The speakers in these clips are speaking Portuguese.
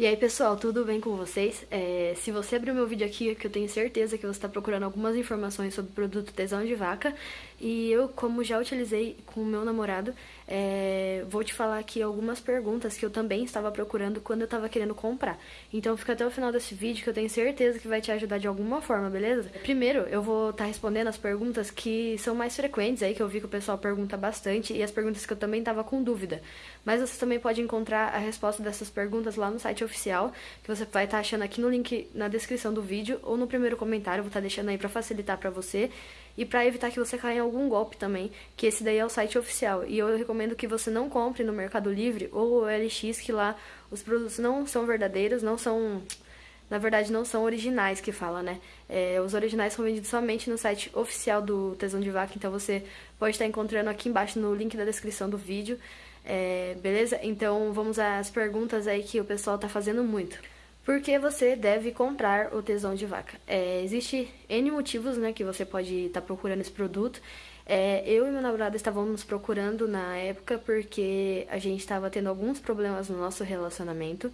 E aí pessoal, tudo bem com vocês? É, se você abrir meu vídeo aqui, que eu tenho certeza que você está procurando algumas informações sobre o produto tesão de vaca E eu, como já utilizei com o meu namorado, é, vou te falar aqui algumas perguntas que eu também estava procurando quando eu estava querendo comprar. Então fica até o final desse vídeo que eu tenho certeza que vai te ajudar de alguma forma, beleza? Primeiro, eu vou estar tá respondendo as perguntas que são mais frequentes aí, que eu vi que o pessoal pergunta bastante E as perguntas que eu também estava com dúvida. Mas você também pode encontrar a resposta dessas perguntas lá no site oficial, que você vai estar tá achando aqui no link na descrição do vídeo ou no primeiro comentário, vou estar tá deixando aí para facilitar para você. E para evitar que você caia em algum golpe também, que esse daí é o site oficial. E eu recomendo que você não compre no Mercado Livre ou LX, que lá os produtos não são verdadeiros, não são na verdade não são originais que fala, né? É, os originais são vendidos somente no site oficial do Tesão de Vaca, então você pode estar encontrando aqui embaixo no link da descrição do vídeo. É, beleza? Então vamos às perguntas aí que o pessoal tá fazendo muito. Por que você deve comprar o tesão de vaca? É, existe N motivos né, que você pode estar tá procurando esse produto. É, eu e meu namorado estávamos procurando na época porque a gente estava tendo alguns problemas no nosso relacionamento.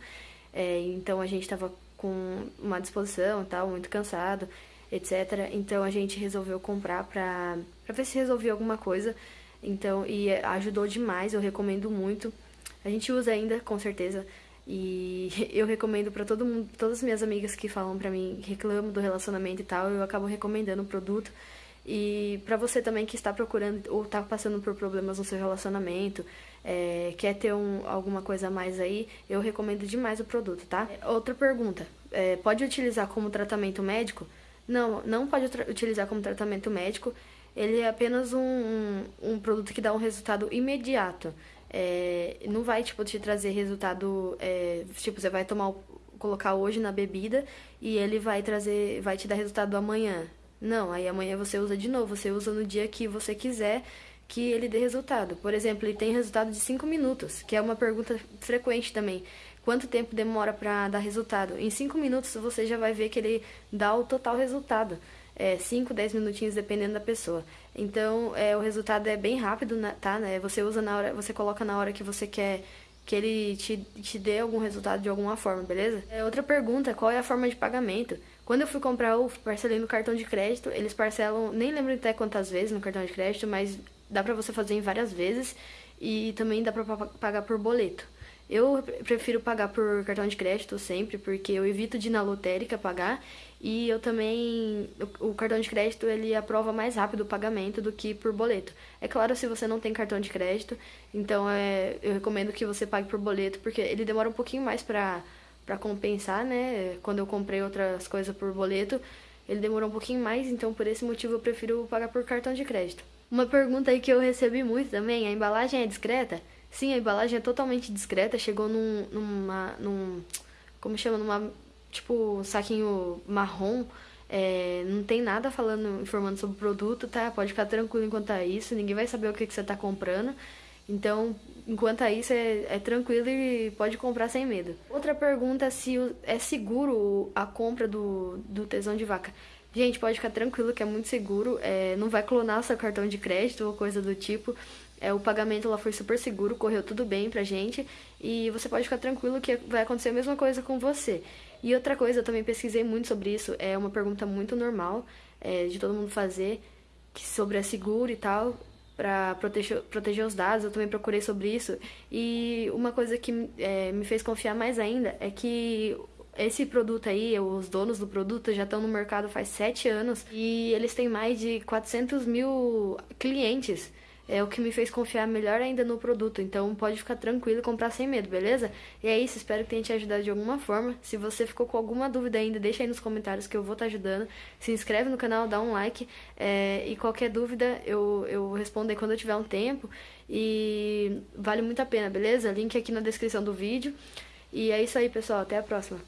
É, então a gente estava com uma disposição tal, muito cansado, etc. Então a gente resolveu comprar pra, pra ver se resolvia alguma coisa. Então, e ajudou demais, eu recomendo muito. A gente usa ainda, com certeza. E eu recomendo para todo mundo, todas as minhas amigas que falam pra mim, reclamam do relacionamento e tal, eu acabo recomendando o produto. E para você também que está procurando ou está passando por problemas no seu relacionamento, é, quer ter um, alguma coisa a mais aí, eu recomendo demais o produto, tá? Outra pergunta, é, pode utilizar como tratamento médico? Não, não pode utilizar como tratamento médico ele é apenas um, um, um produto que dá um resultado imediato. É, não vai, tipo, te trazer resultado, é, tipo, você vai tomar, colocar hoje na bebida e ele vai trazer, vai te dar resultado amanhã. Não, aí amanhã você usa de novo, você usa no dia que você quiser que ele dê resultado. Por exemplo, ele tem resultado de 5 minutos, que é uma pergunta frequente também. Quanto tempo demora para dar resultado? Em 5 minutos você já vai ver que ele dá o total resultado é, 5, 10 minutinhos, dependendo da pessoa. Então, é, o resultado é bem rápido, né, tá? Né? Você usa na hora, você coloca na hora que você quer que ele te, te dê algum resultado de alguma forma, beleza? É, outra pergunta, qual é a forma de pagamento? Quando eu fui comprar, eu parcelei no cartão de crédito, eles parcelam, nem lembro até quantas vezes no cartão de crédito, mas dá pra você fazer em várias vezes e também dá pra pagar por boleto. Eu prefiro pagar por cartão de crédito sempre, porque eu evito de ir na lotérica pagar e eu também, o, cartão de crédito ele aprova mais rápido o pagamento do que por boleto. É claro se você não tem cartão de crédito, então é, eu recomendo que você pague por boleto, porque ele demora um pouquinho mais pra, pra compensar, né? Quando eu comprei outras coisas por boleto, ele demorou um pouquinho mais, então por esse motivo eu prefiro pagar por cartão de crédito. Uma pergunta aí que eu recebi muito também, a embalagem é discreta? Sim, a embalagem é totalmente discreta, chegou num, numa, num, como chama, numa, tipo, saquinho marrom, é, não tem nada falando, informando sobre o produto, tá? Pode ficar tranquilo enquanto é isso, ninguém vai saber o que, que você tá comprando. Então, enquanto é isso, é, é, tranquilo e pode comprar sem medo. Outra pergunta é se é seguro a compra do, do tesão de vaca. Gente, pode ficar tranquilo que é muito seguro, é, não vai clonar seu cartão de crédito ou coisa do tipo. É, o pagamento lá foi super seguro, correu tudo bem pra gente. E você pode ficar tranquilo que vai acontecer a mesma coisa com você. E outra coisa, eu também pesquisei muito sobre isso, é uma pergunta muito normal é, de todo mundo fazer, que sobre a seguro e tal, para proteger, proteger os dados, eu também procurei sobre isso. E uma coisa que é, me fez confiar mais ainda é que esse produto aí, os donos do produto já estão no mercado faz sete anos. E eles têm mais de 400 mil clientes é o que me fez confiar melhor ainda no produto. Então pode ficar tranquilo e comprar sem medo, beleza? E é isso, espero que tenha te ajudado de alguma forma. Se você ficou com alguma dúvida ainda, deixa aí nos comentários que eu vou estar tá ajudando. Se inscreve no canal, dá um like. É, e qualquer dúvida eu, eu respondo aí quando eu tiver um tempo. E vale muito a pena, beleza? Link aqui na descrição do vídeo. E é isso aí, pessoal. Até a próxima.